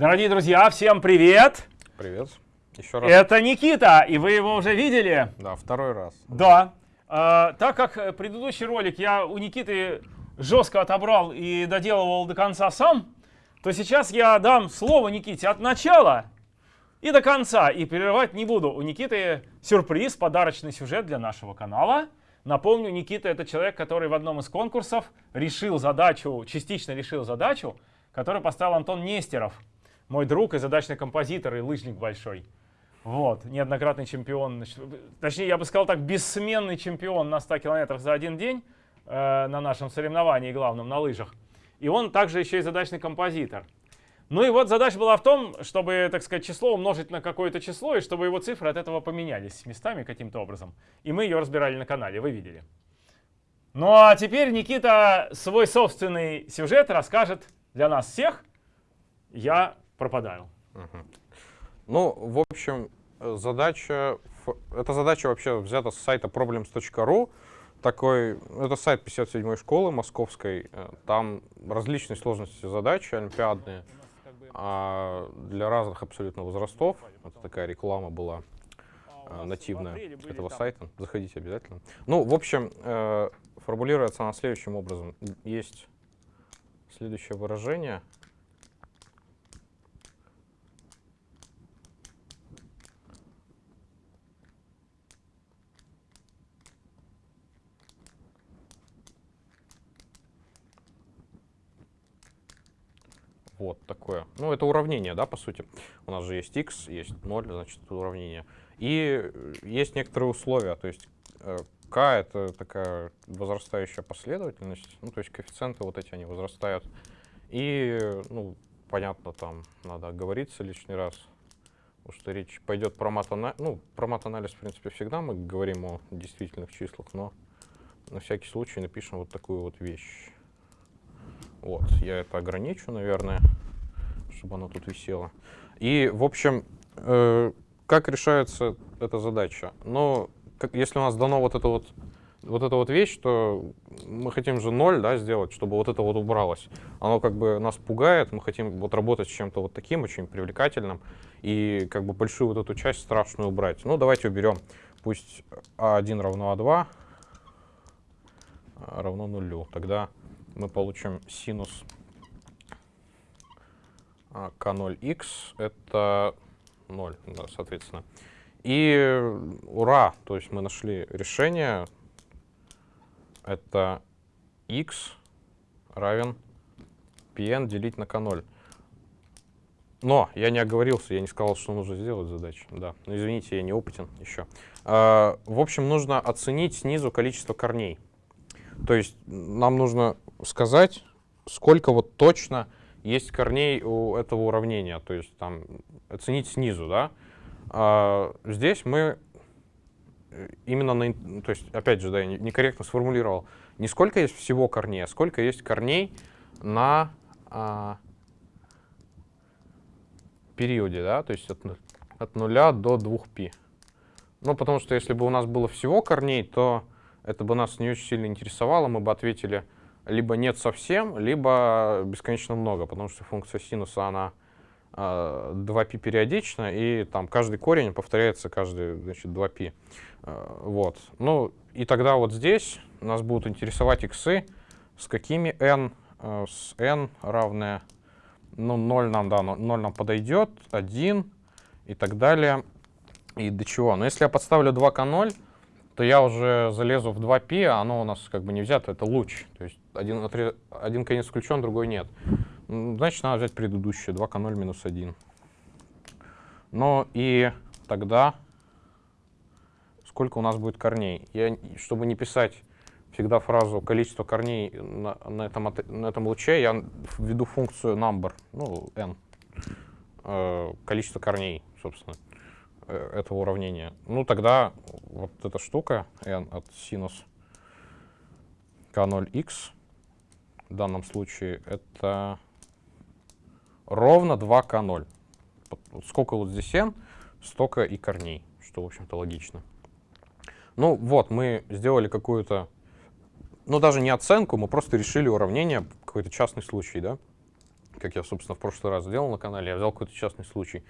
Дорогие друзья, всем привет! Привет. Еще раз. Это Никита, и вы его уже видели? Да, второй раз. Да. А, так как предыдущий ролик я у Никиты жестко отобрал и доделывал до конца сам, то сейчас я дам слово Никите от начала и до конца, и перерывать не буду. У Никиты сюрприз, подарочный сюжет для нашего канала. Напомню, Никита это человек, который в одном из конкурсов решил задачу, частично решил задачу, которую поставил Антон Нестеров, мой друг и задачный композитор, и лыжник большой. Вот, неоднократный чемпион, точнее, я бы сказал так, бессменный чемпион на 100 километрах за один день э, на нашем соревновании главном, на лыжах. И он также еще и задачный композитор. Ну и вот задача была в том, чтобы, так сказать, число умножить на какое-то число, и чтобы его цифры от этого поменялись местами каким-то образом. И мы ее разбирали на канале, вы видели. Ну а теперь Никита свой собственный сюжет расскажет для нас всех. Я пропадаю. Угу. Ну, в общем, задача, эта задача вообще взята с сайта problems.ru. Такой, это сайт 57-й школы московской. Э, там различные сложности задачи олимпиадные а для разных абсолютно возрастов. Это такая реклама была э, нативная этого сайта. Заходите обязательно. Ну, в общем, э, формулируется она следующим образом. Есть следующее выражение — Вот такое. Ну, это уравнение, да, по сути. У нас же есть x, есть 0, значит, уравнение. И есть некоторые условия, то есть э, k — это такая возрастающая последовательность, ну, то есть коэффициенты вот эти, они возрастают. И, ну, понятно, там надо оговориться лишний раз, потому что речь пойдет про мат-анализ. Ну, про мат-анализ, в принципе, всегда мы говорим о действительных числах, но на всякий случай напишем вот такую вот вещь. Вот, я это ограничу, наверное, чтобы оно тут висело. И, в общем, э, как решается эта задача? Ну, как, если у нас дано вот это вот, вот эта вот вещь, то мы хотим же ноль, да, сделать, чтобы вот это вот убралось. Оно как бы нас пугает, мы хотим вот работать с чем-то вот таким, очень привлекательным, и как бы большую вот эту часть страшную убрать. Ну, давайте уберем, пусть А1 равно А2 равно нулю. Тогда мы получим синус k0x, а, это 0, да, соответственно. И ура, то есть мы нашли решение, это x равен pn делить на k0. Но я не оговорился, я не сказал, что нужно сделать задачу. Да, но извините, я не опытен еще. А, в общем, нужно оценить снизу количество корней. То есть нам нужно сказать, сколько вот точно есть корней у этого уравнения, то есть там оценить снизу, да. А здесь мы именно на, то есть опять же, да, я некорректно сформулировал, не сколько есть всего корней, а сколько есть корней на а, периоде, да, то есть от, от 0 до 2π. Ну, потому что если бы у нас было всего корней, то это бы нас не очень сильно интересовало, мы бы ответили либо нет совсем, либо бесконечно много, потому что функция синуса, она э, 2π периодична, и там каждый корень повторяется каждый, значит, 2π. Э, вот. Ну, и тогда вот здесь нас будут интересовать иксы, с какими n, э, с n равное, ну, 0 нам, да, 0 нам подойдет, 1 и так далее, и до чего. Но если я подставлю 2 к 0, то я уже залезу в 2π, а оно у нас как бы не взято, это луч. То есть один, один конец включен, другой нет. Значит, надо взять предыдущее, 2 к 0 минус 1. Ну и тогда сколько у нас будет корней? Я, чтобы не писать всегда фразу количество корней на, на, этом, на этом луче, я введу функцию number, ну, n, э, количество корней, собственно. Э, этого уравнения. Ну, тогда вот эта штука n от синус k0x в данном случае это ровно 2k0. Сколько вот здесь n, столько и корней, что, в общем-то, логично. Ну вот, мы сделали какую-то, ну даже не оценку, мы просто решили уравнение, какой-то частный случай, да. как я, собственно, в прошлый раз сделал на канале, я взял какой-то частный случай.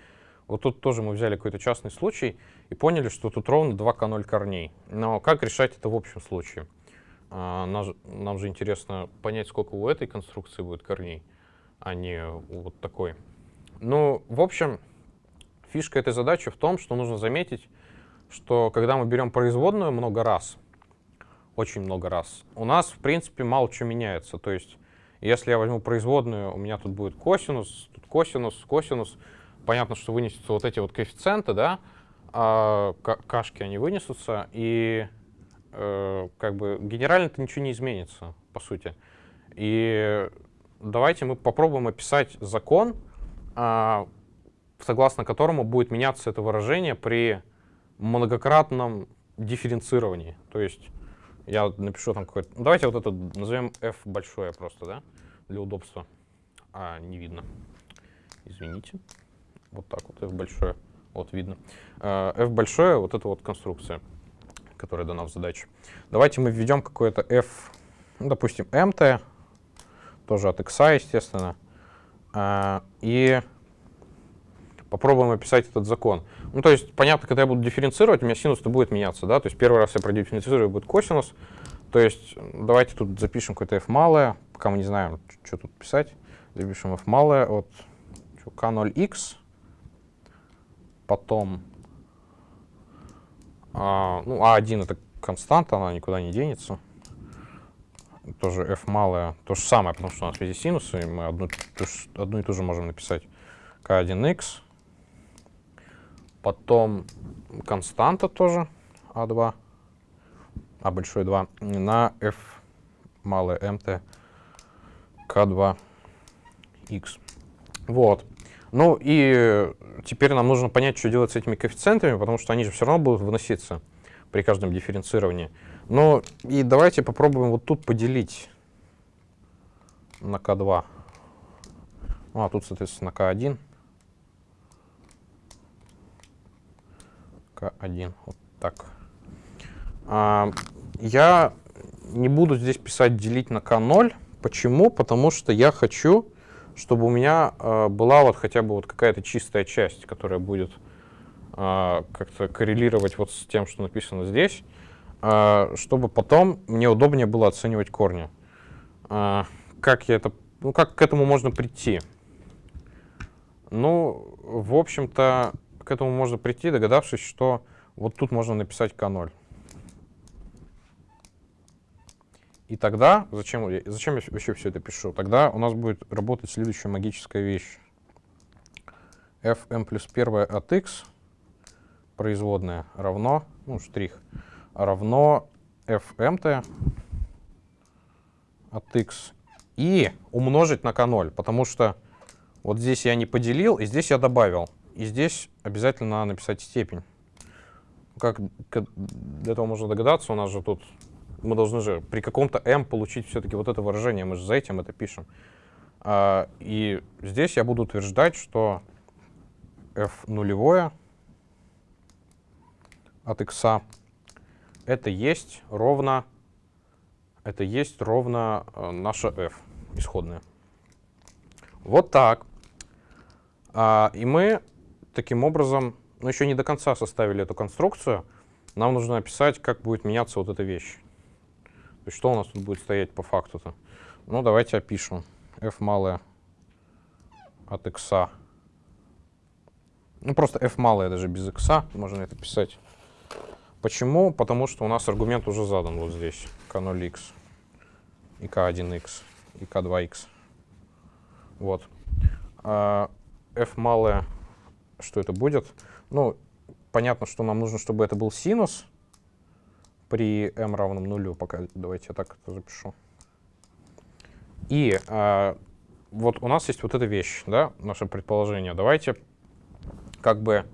Вот тут тоже мы взяли какой-то частный случай и поняли, что тут ровно 2 к0 корней. Но как решать это в общем случае? А, нам, же, интересно понять, сколько у этой конструкции будет корней, а не у вот такой. Ну, в общем, фишка этой задачи в том, что нужно заметить, что когда мы берем производную много раз, очень много раз, у нас, в принципе, мало что меняется. То есть, если я возьму производную, у меня тут будет косинус, тут косинус, косинус, понятно, что вынесутся вот эти вот коэффициенты, да, а кашки они вынесутся, и э, как бы генерально-то ничего не изменится, по сути. И давайте мы попробуем описать закон, э, согласно которому будет меняться это выражение при многократном дифференцировании. То есть я напишу там какой-то... Ну, давайте вот это назовем f большое просто, да, для удобства. А, не видно. Извините. Вот так вот, f большое. Вот видно. Uh, f большое, вот это вот конструкция, которая дана в задаче. Давайте мы введем какое-то f, ну, допустим, mt, тоже от x, естественно, uh, и попробуем описать этот закон. Ну, то есть, понятно, когда я буду дифференцировать, у меня синус-то будет меняться, да, то есть первый раз я продифференцирую, будет косинус, то есть давайте тут запишем какое-то f малое, пока мы не знаем, что тут писать, запишем f малое от k0x, потом а, ну, А1 это константа, она никуда не денется. Тоже f малое, то же самое, потому что у нас везде синусы, и мы одну, одну и ту же можем написать k1x. Потом константа тоже А2, А большой 2, на f малое mt k2x. Вот. Ну и теперь нам нужно понять, что делать с этими коэффициентами, потому что они же все равно будут выноситься при каждом дифференцировании. Ну и давайте попробуем вот тут поделить на k2. Ну а тут, соответственно, k1. k1, вот так. А, я не буду здесь писать делить на k0. Почему? Потому что я хочу чтобы у меня э, была вот хотя бы вот какая-то чистая часть, которая будет э, как-то коррелировать вот с тем, что написано здесь, э, чтобы потом мне удобнее было оценивать корни. Э, как я это, ну как к этому можно прийти? Ну, в общем-то, к этому можно прийти, догадавшись, что вот тут можно написать k0. И тогда, зачем, зачем я вообще все это пишу? Тогда у нас будет работать следующая магическая вещь. fm плюс 1 от x, производная, равно, ну, штрих, равно fmt от x и умножить на k0, потому что вот здесь я не поделил, и здесь я добавил. И здесь обязательно надо написать степень. Как для этого можно догадаться, у нас же тут мы должны же при каком-то m получить все-таки вот это выражение, мы же за этим это пишем. А, и здесь я буду утверждать, что f нулевое от x это есть ровно это есть ровно э, наша f исходная. Вот так. А, и мы таким образом, ну еще не до конца составили эту конструкцию, нам нужно описать, как будет меняться вот эта вещь. Есть что у нас тут будет стоять по факту-то? Ну, давайте опишем. f малое от x. Ну, просто f малое даже без x можно это писать. Почему? Потому что у нас аргумент уже задан вот здесь. k0x и k1x и k2x. Вот. А f малое, что это будет? Ну, понятно, что нам нужно, чтобы это был синус при m равном нулю, пока давайте я так это запишу. И а, вот у нас есть вот эта вещь, да, наше предположение. Давайте как бы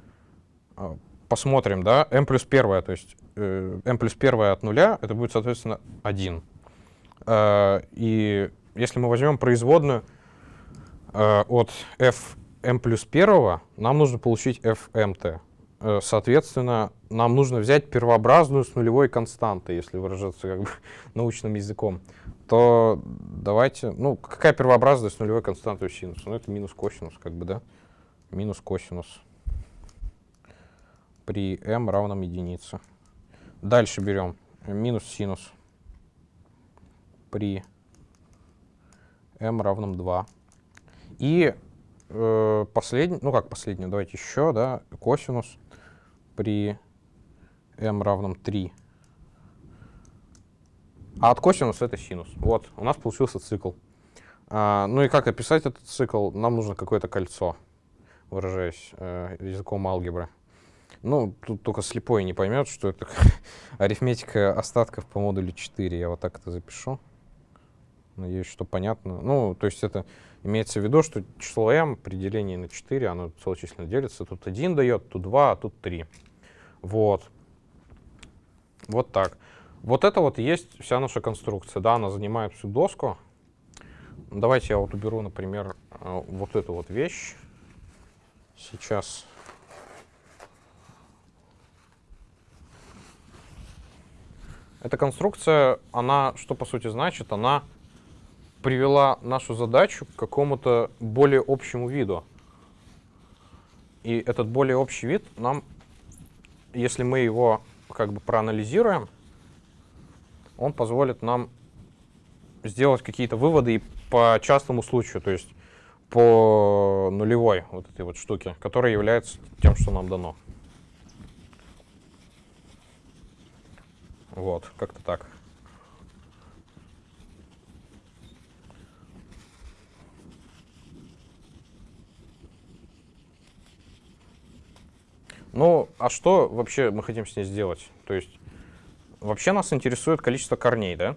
а, посмотрим, да, m плюс первое, то есть э, m плюс первое от нуля, это будет, соответственно, 1. А, и если мы возьмем производную а, от f m плюс первого, нам нужно получить fmt. э, соответственно, нам нужно взять первообразную с нулевой константой, если выражаться как бы научным языком, то давайте, ну, какая первообразная с нулевой константой у синуса? Ну, это минус косинус, как бы, да? Минус косинус при m равном единице. Дальше берем минус синус при m равном 2. И э, последний, ну как последний, давайте еще, да, косинус при m равном 3. А от косинуса это синус. Вот, у нас получился цикл. А, ну и как описать этот цикл? Нам нужно какое-то кольцо, выражаясь э, языком алгебры. Ну, тут только слепой не поймет, что это арифметика остатков по модулю 4. Я вот так это запишу. Надеюсь, что понятно. Ну, то есть это имеется в виду, что число m при на 4, оно целочисленно делится. Тут 1 дает, тут 2, а тут 3. Вот. Вот так. Вот это вот есть вся наша конструкция. Да, она занимает всю доску. Давайте я вот уберу, например, э, вот эту вот вещь. Сейчас. Эта конструкция, она что по сути значит? Она привела нашу задачу к какому-то более общему виду. И этот более общий вид нам, если мы его как бы проанализируем, он позволит нам сделать какие-то выводы и по частному случаю, то есть по нулевой вот этой вот штуке, которая является тем, что нам дано. Вот, как-то так. Ну, а что вообще мы хотим с ней сделать? То есть, вообще нас интересует количество корней, да?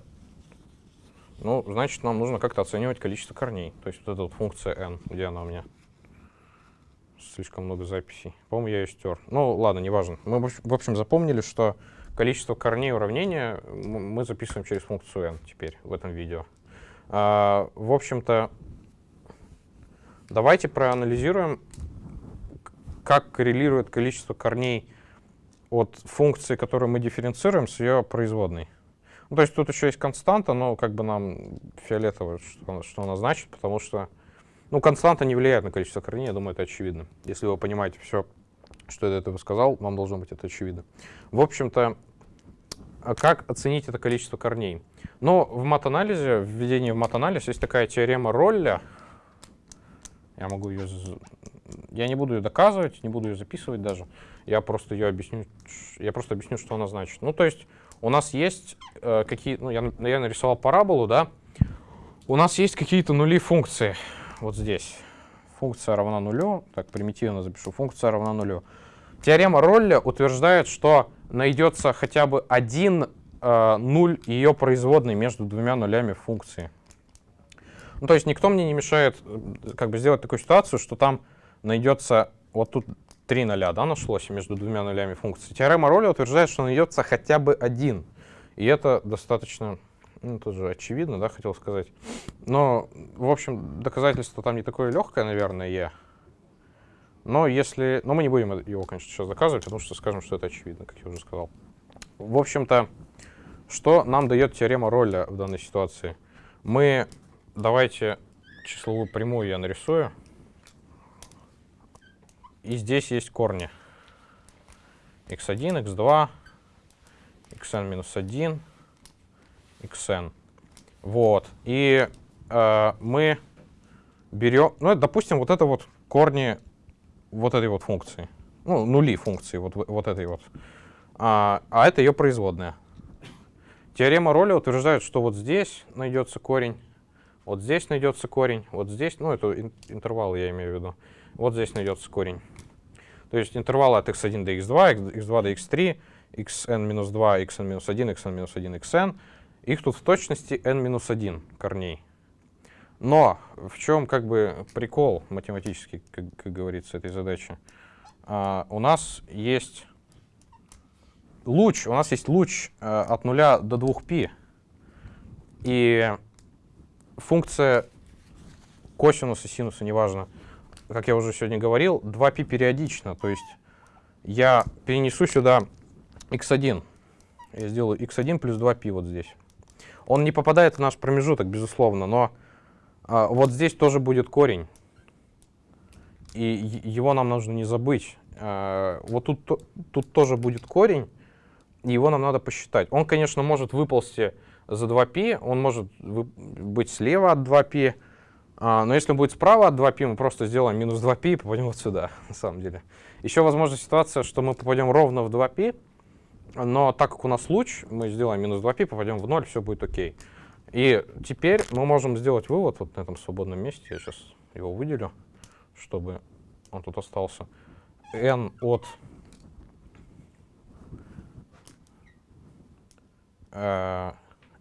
Ну, значит, нам нужно как-то оценивать количество корней. То есть вот эта вот функция n, где она у меня? Слишком много записей. По-моему, я ее стер. Ну, ладно, неважно. Мы, в общем, запомнили, что количество корней уравнения мы записываем через функцию n теперь в этом видео. А, в общем-то, давайте проанализируем как коррелирует количество корней от функции, которую мы дифференцируем, с ее производной. Ну, то есть тут еще есть константа, но как бы нам фиолетово, что, что она значит, потому что ну, константа не влияет на количество корней, я думаю, это очевидно. Если вы понимаете все, что я до этого сказал, вам должно быть это очевидно. В общем-то, а как оценить это количество корней? Но в мат-анализе, в введении в мат-анализ есть такая теорема Ролля. Я могу ее я не буду ее доказывать, не буду ее записывать даже. Я просто ее объясню, я просто объясню, что она значит. Ну, то есть у нас есть э, какие, ну, я, я нарисовал параболу, да. У нас есть какие-то нули функции. Вот здесь. Функция равна нулю. Так, примитивно запишу. Функция равна нулю. Теорема Ролля утверждает, что найдется хотя бы один э, ее производной между двумя нулями функции. Ну, то есть никто мне не мешает как бы сделать такую ситуацию, что там найдется, вот тут три ноля, да, нашлось между двумя нулями функции. Теорема Ролля утверждает, что найдется хотя бы один. И это достаточно, ну, тоже очевидно, да, хотел сказать. Но, в общем, доказательство там не такое легкое, наверное, Но если... Но мы не будем его, конечно, сейчас доказывать, потому что скажем, что это очевидно, как я уже сказал. В общем-то, что нам дает теорема Ролля в данной ситуации? Мы, давайте числовую прямую я нарисую. И здесь есть корни. x1, x2, xn минус 1, xn. Вот. И э, мы берем, ну, допустим, вот это вот корни вот этой вот функции. Ну, нули функции вот, вот этой вот. А, а это ее производная. Теорема Ролля утверждает, что вот здесь найдется корень, вот здесь найдется корень, вот здесь, ну, это интервалы я имею в виду, вот здесь найдется корень. То есть интервалы от x1 до x2, x2 до x3, xn-2, xn-1, xn-1, xn. Их тут в точности n-1 корней. Но в чем как бы прикол математический, как, как говорится, этой задачи? А, у нас есть луч, у нас есть луч а, от 0 до 2π. И функция косинуса, синуса, неважно, как я уже сегодня говорил, 2π периодично, то есть я перенесу сюда x1. Я сделаю x1 плюс 2π вот здесь. Он не попадает в наш промежуток, безусловно, но а, вот здесь тоже будет корень. И его нам нужно не забыть. А, вот тут, тут тоже будет корень, и его нам надо посчитать. Он, конечно, может выползти за 2π, он может быть слева от 2π, а, но если он будет справа от 2π, мы просто сделаем минус 2π и попадем вот сюда, на самом деле. Еще возможна ситуация, что мы попадем ровно в 2π, но так как у нас луч, мы сделаем минус 2π, попадем в 0, все будет окей. И теперь мы можем сделать вывод вот на этом свободном месте. Я сейчас его выделю, чтобы он тут остался. n от э,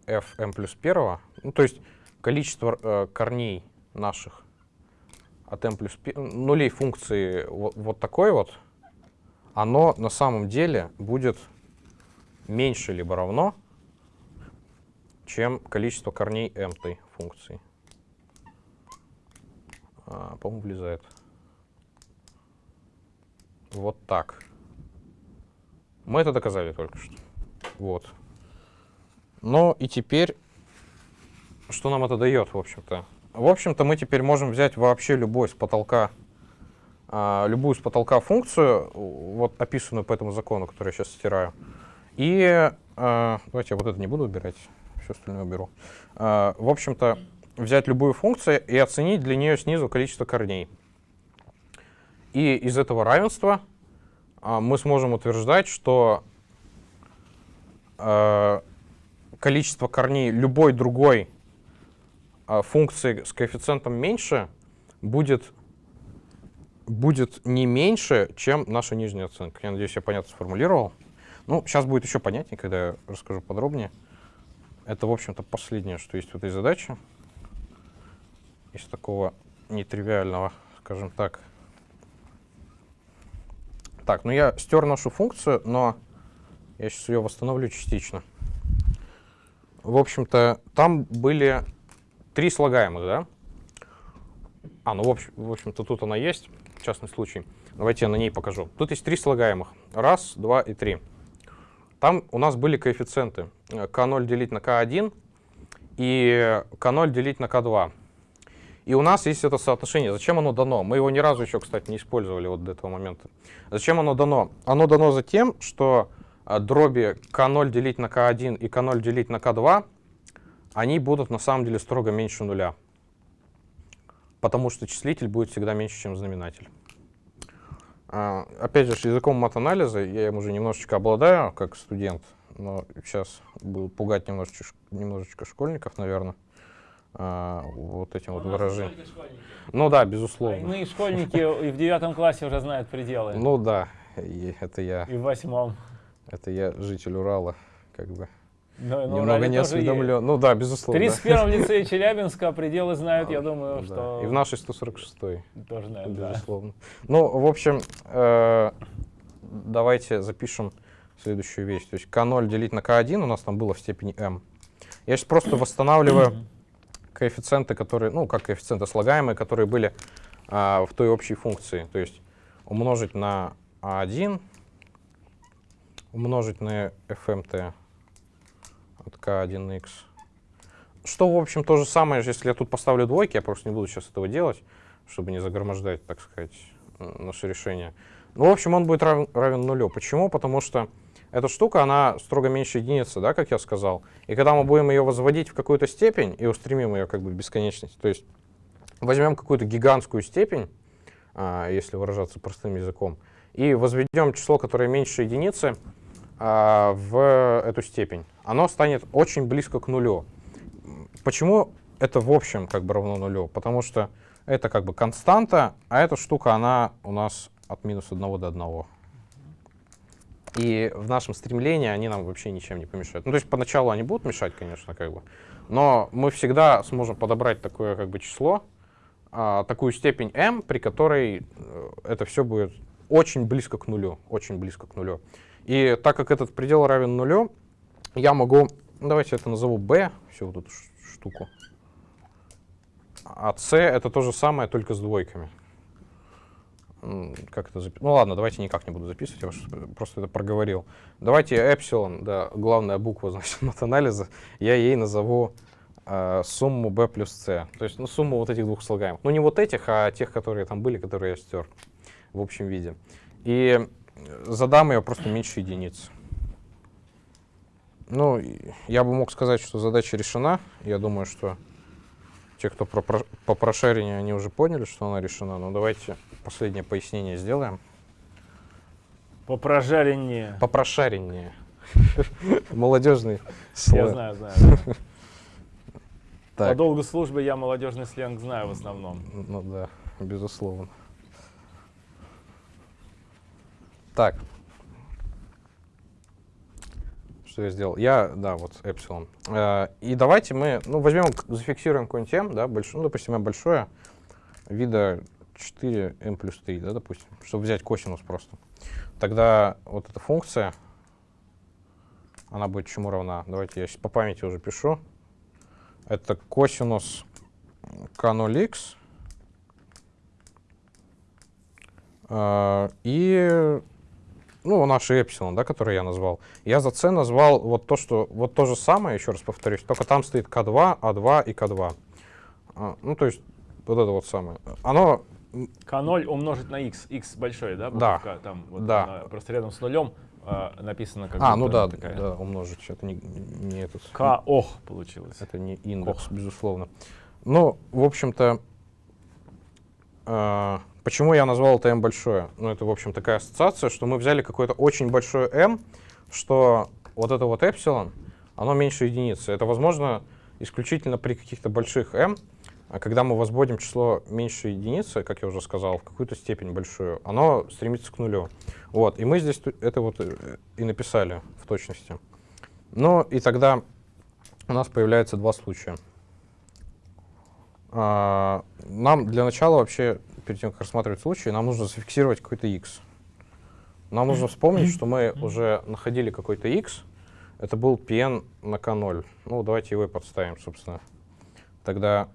fm плюс первого, ну, то есть количество э, корней наших от m плюс нулей функции вот, вот такой вот, оно на самом деле будет меньше либо равно, чем количество корней m той функции. А, По-моему, влезает. Вот так. Мы это доказали только что. Вот. Ну и теперь, что нам это дает, в общем-то? В общем-то, мы теперь можем взять вообще любой с потолка, а, любую с потолка функцию, вот описанную по этому закону, который я сейчас стираю, и а, давайте я вот это не буду убирать, все остальное уберу. А, в общем-то, взять любую функцию и оценить для нее снизу количество корней. И из этого равенства мы сможем утверждать, что количество корней любой другой функции с коэффициентом меньше будет, будет не меньше, чем наша нижняя оценка. Я надеюсь, я понятно сформулировал. Ну, сейчас будет еще понятнее, когда я расскажу подробнее. Это, в общем-то, последнее, что есть в этой задаче. Из такого нетривиального, скажем так. Так, ну я стер нашу функцию, но я сейчас ее восстановлю частично. В общем-то, там были три слагаемых, да? А, ну, в, общем, общем-то, тут она есть, частный случай. Давайте я на ней покажу. Тут есть три слагаемых. Раз, два и три. Там у нас были коэффициенты. k0 делить на k1 и k0 делить на k2. И у нас есть это соотношение. Зачем оно дано? Мы его ни разу еще, кстати, не использовали вот до этого момента. Зачем оно дано? Оно дано за тем, что а, дроби k0 делить на k1 и k0 делить на k2 они будут на самом деле строго меньше нуля. Потому что числитель будет всегда меньше, чем знаменатель. А, опять же, языком мат-анализа я им уже немножечко обладаю, как студент, но сейчас буду пугать немножечко, немножечко школьников, наверное, а, вот этим вот выражением. Ну да, безусловно. Мы школьники и в девятом классе уже знают пределы. Ну да, и это я. И в восьмом. Это я житель Урала, как бы. Но, но Немного не осведомлен. Ну да, безусловно. В 31-м лицее Челябинска пределы знают, я думаю, да. что... И в нашей 146-й. Тоже знают, безусловно. Да. Ну, в общем, э, давайте запишем следующую вещь. То есть k0 делить на k1 у нас там было в степени m. Я сейчас просто восстанавливаю коэффициенты, которые, ну, как коэффициенты слагаемые, которые были а, в той общей функции. То есть умножить на a1, умножить на fmt от k1x. Что, в общем, то же самое, если я тут поставлю двойки, я просто не буду сейчас этого делать, чтобы не загромождать, так сказать, наше решение. Ну, в общем, он будет равен, равен нулю. Почему? Потому что эта штука, она строго меньше единицы, да, как я сказал. И когда мы будем ее возводить в какую-то степень и устремим ее как бы в бесконечность, то есть возьмем какую-то гигантскую степень, а, если выражаться простым языком, и возведем число, которое меньше единицы, в эту степень, оно станет очень близко к нулю. Почему это в общем как бы равно нулю? Потому что это как бы константа, а эта штука, она у нас от минус 1 до 1. И в нашем стремлении они нам вообще ничем не помешают. Ну, то есть поначалу они будут мешать, конечно, как бы, но мы всегда сможем подобрать такое как бы число, а, такую степень m, при которой э, это все будет очень близко к нулю, очень близко к нулю. И так как этот предел равен нулю, я могу, ну, давайте это назову b, всю вот эту штуку. А c это то же самое, только с двойками. как это записать? Ну ладно, давайте никак не буду записывать, я просто это проговорил. Давайте эпсилон, да, главная буква, значит, мат-анализа, я ей назову э, сумму b плюс c. То есть, ну, сумму вот этих двух слагаемых. Ну, не вот этих, а тех, которые там были, которые я стер в общем виде. И задам ее просто меньше единиц. Ну, я бы мог сказать, что задача решена. Я думаю, что те, кто про, про- по прошарению, они уже поняли, что она решена. Но давайте последнее пояснение сделаем. По прожареннее. По прошарению. Молодежный Я сленг. знаю, знаю. да. По долгу службы я молодежный сленг знаю в основном. ну да, безусловно. Так. Что я сделал? Я, да, вот эпсилон. Э, И давайте мы, ну, возьмем, зафиксируем какой-нибудь m, да, большой, ну, допустим, m большое, вида 4 m плюс 3, да, допустим, чтобы взять косинус просто. Тогда вот эта функция, она будет чему равна? Давайте я по памяти уже пишу. Это косинус k0x э, и ну, наши эпсилон, да, которые я назвал. Я за c назвал вот то, что вот то же самое, еще раз повторюсь, только там стоит k2, a2 и k2. А, ну, то есть вот это вот самое. Оно К0 умножить на x. x большой, да? Да. Там, вот Да. она просто рядом с нулем а, написано как А, ну да, такая. да, умножить. Это не, не этот. К ох получилось. Это не индекс, безусловно. Ну, в общем-то, э, почему я назвал это m большое? Ну, это, в общем, такая ассоциация, что мы взяли какое-то очень большое m, что вот это вот эпсилон, оно меньше единицы. Это возможно исключительно при каких-то больших m, а когда мы возводим число меньше единицы, как я уже сказал, в какую-то степень большую, оно стремится к нулю. Вот, и мы здесь это вот э, и написали в точности. Ну, и тогда у нас появляется два случая. А, Нам для начала вообще, перед тем, как рассматривать случаи, нам нужно зафиксировать какой-то x. Нам нужно вспомнить, что мы уже находили какой-то x. Это был pn на k0. Ну, давайте его и подставим, собственно. Тогда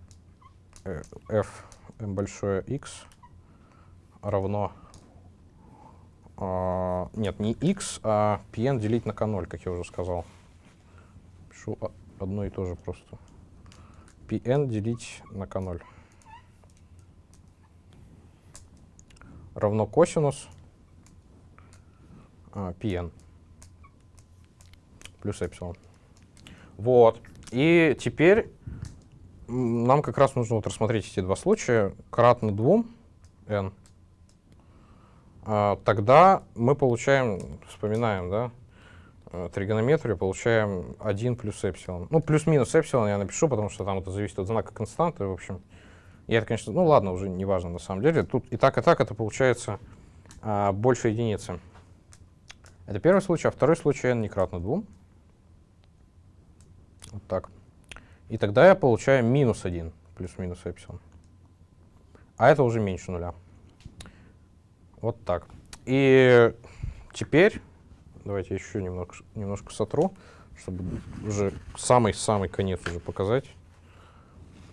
э, f m большое x равно... а, нет, не x, а pn делить на k0, как я уже сказал. Пишу одно и то же просто. Pn делить на k0 равно косинус а, pn плюс эпсилон. Вот. И теперь нам как раз нужно вот рассмотреть эти два случая. Кратно 2 n. А, тогда мы получаем, вспоминаем, да, тригонометрию, получаем 1 плюс эпсилон. Ну, плюс-минус эпсилон я напишу, потому что там это зависит от знака константы, в общем. Я это, конечно, ну ладно, уже не важно на самом деле. Тут и так, и так это получается а, больше единицы. Это первый случай, а второй случай n не кратно 2. Вот так. И тогда я получаю минус 1 плюс-минус эпсилон. А это уже меньше нуля. Вот так. И теперь, давайте еще немного, немножко сотру, чтобы уже самый-самый конец уже показать.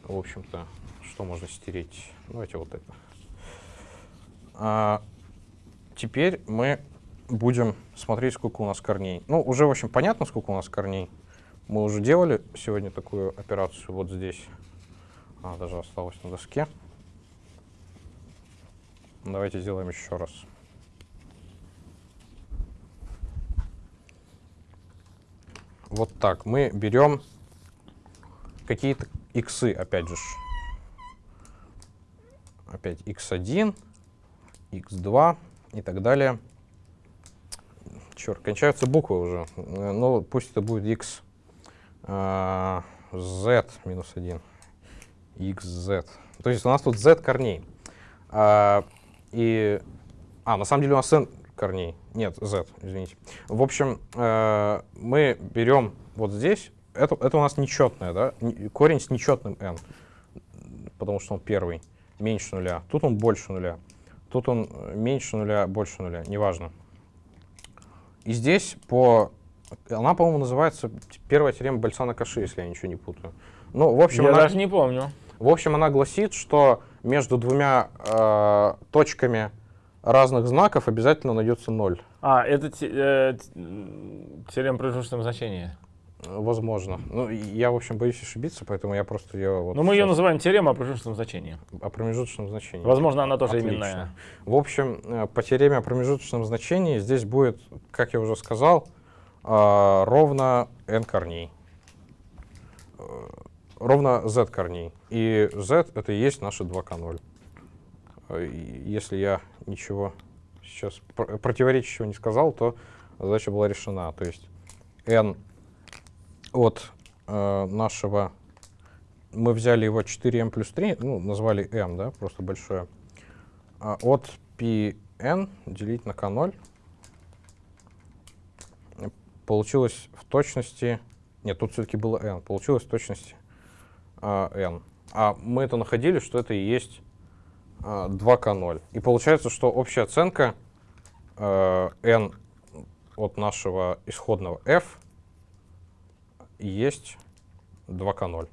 В общем-то, что можно стереть? Давайте вот это. А, теперь мы будем смотреть, сколько у нас корней. Ну, уже, в общем, понятно, сколько у нас корней. Мы уже делали сегодня такую операцию вот здесь. А, даже осталось на доске. Давайте сделаем еще раз. Вот так. Мы берем какие-то иксы, опять же. Опять x1, x2 и так далее. Черт, кончаются буквы уже. Ну, пусть это будет x а, z минус 1. xz. То есть у нас тут z корней. А, и, а, на самом деле у нас n корней. Нет, z, извините. В общем, э, мы берем вот здесь, это, это у нас нечетное, да, корень с нечетным n, потому что он первый, меньше нуля. Тут он больше нуля. Тут он э, меньше нуля, больше нуля, неважно. И здесь по... Она, по-моему, называется первая теорема Бальсана-Каши, если я ничего не путаю. Ну, в общем, Я она... даже не помню. В общем, она гласит, что между двумя э, точками разных знаков обязательно найдется ноль. А, это те- э, теорема промежуточного значения. Возможно. Ну, я, в общем, боюсь ошибиться, поэтому я просто ее... Вот Но мы ее называем теорема о промежуточном значении. О промежуточном значении. Возможно, она тоже Отлично. именная. В общем, э, по теореме о промежуточном значении здесь будет, как я уже сказал, а, ровно n корней. Э, Ровно z корней. И z это и есть наши 2k0. Э, Если я ничего сейчас пр- противоречащего не сказал, то задача была решена. То есть n от э, нашего... Мы взяли его 4m плюс 3, ну, назвали m, да, просто большое. А от Pn делить на k0 получилось в точности... Нет, тут все-таки было n. Получилось в точности а, n. А мы это находили, что это и есть а, 2k0. И получается, что общая оценка э, n от нашего исходного f есть 2k0.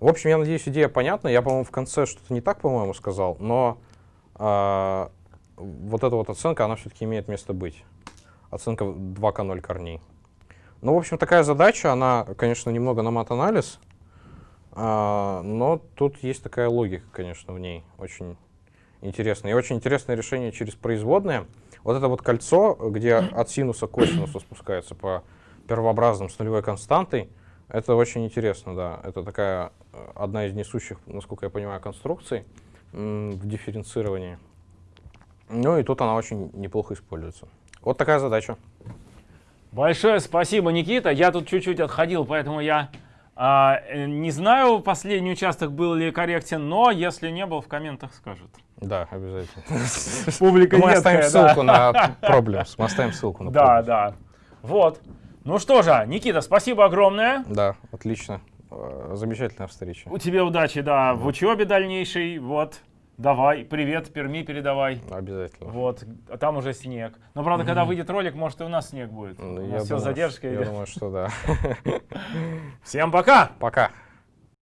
В общем, я надеюсь, идея понятна. Я, по-моему, в конце что-то не так, по-моему, сказал, но а, вот эта вот оценка, она все-таки имеет место быть. Оценка 2К0 корней. Ну, в общем, такая задача, она, конечно, немного на мат-анализ, а, но тут есть такая логика, конечно, в ней очень интересная. И очень интересное решение через производные. Вот это вот кольцо, где от синуса к косинусу спускается по первообразным с нулевой константой, это очень интересно, да. Это такая э, одна из несущих, насколько я понимаю, конструкций в дифференцировании. Ну и тут она очень неплохо используется. Вот такая задача. Большое спасибо, Никита. Я тут чуть-чуть отходил, поэтому я не знаю, последний участок был ли корректен, но если не был, в комментах скажут. Да, обязательно. Публика Мы оставим ссылку на Problems. Мы оставим ссылку на Да, да. Вот. Ну что же, Никита, спасибо огромное. Да, отлично. Э, Замечательная встреча. У тебя удачи, да, в учебе дальнейшей. Вот. Давай, привет, Перми передавай. Обязательно. Вот, а там уже снег. Но правда, когда выйдет ролик, может и у нас снег будет. Ну, У я нас все с думаю, задержкой Я идет. думаю, что да. Всем пока! Пока.